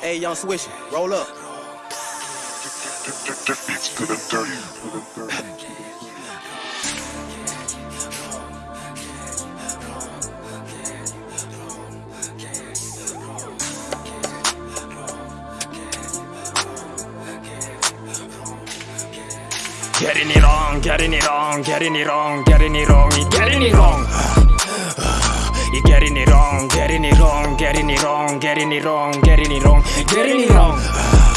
Hey, young Swishy, roll up. Getting it wrong, getting it wrong, getting it wrong, getting it wrong, getting it wrong. Getting it wrong, getting it wrong, getting it wrong, getting it wrong.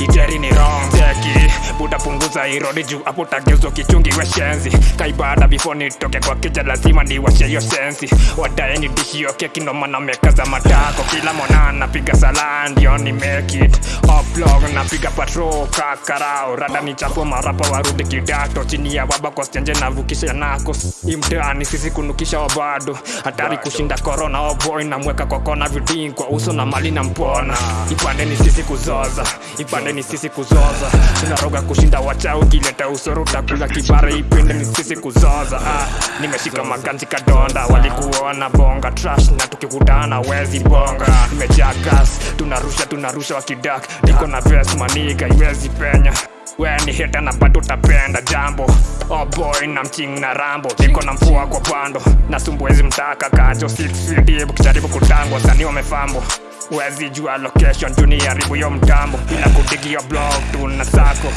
You ni wrong, teki Buda punguza irodi juu hapo tageuzwa kichungi we shenzi. Kaibada before nitoke kwa kija lazima niwashe hiyo sensi wadae ni dishi yo keki ndo maana mekaza matako. Kila mwana napiga sala ndio ni make it. Upload napiga patro kakarao. Rada ni chapo marapa warudi kidato. Chini ya baba kwa stenje navukisha nako. Imtani sisi kunukisha wabado. Hatari kushinda korona oboy namweka kwa kona vidin kwa uso na mali na mpona. Ipande ni sisi kuzoza. Ipande ni sisi kuzoza. Tunaroga kushinda wacha ukileta usoro utakula kibara. Ipende ni sisi kuzoza. Ah, nimeshika maganzi kadonda. Walikuona bonga trash na tukikutana wezi bonga. Nimejaa gas tunarusha tunarusha wakidak. Niko na ves maniga iwezi penya. We ni heta na bado utapenda jambo. Oh boy na mching na rambo. Niko na mfua kwa pando. Na sumbuwezi mtaka kajo. 6 feet ukijaribu kutangwa. Sani wamefambo wezi jua location tuniharibu yo mtambo Bila kudigi yo blog tuna sako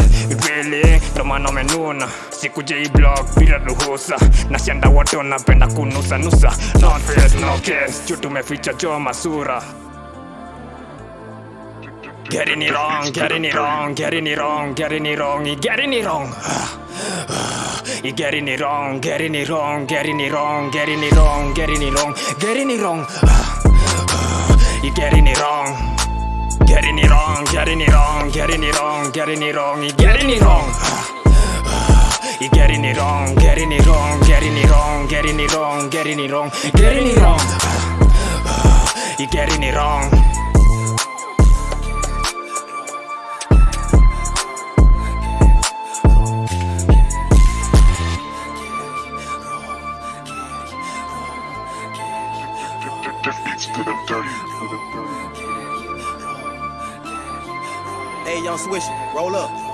Really ndo maana umenuna sikuje hii blog bila ruhusa na shanda wote wanapenda kunusa nusa no face no case juu tumeficha jo masura Getting it wrong, getting it wrong, getting it wrong, getting it wrong, getting it wrong. You getting it wrong, getting it wrong, getting it wrong, getting it wrong, getting it wrong, getting it wrong. You getting it wrong. Getting it wrong, getting it wrong, getting it wrong, getting it wrong, you getting it wrong. You getting it wrong, getting it wrong, getting it wrong, getting it wrong, getting it wrong, getting it wrong. You getting it wrong. It's good and dirty. Hey, young Swish, roll up.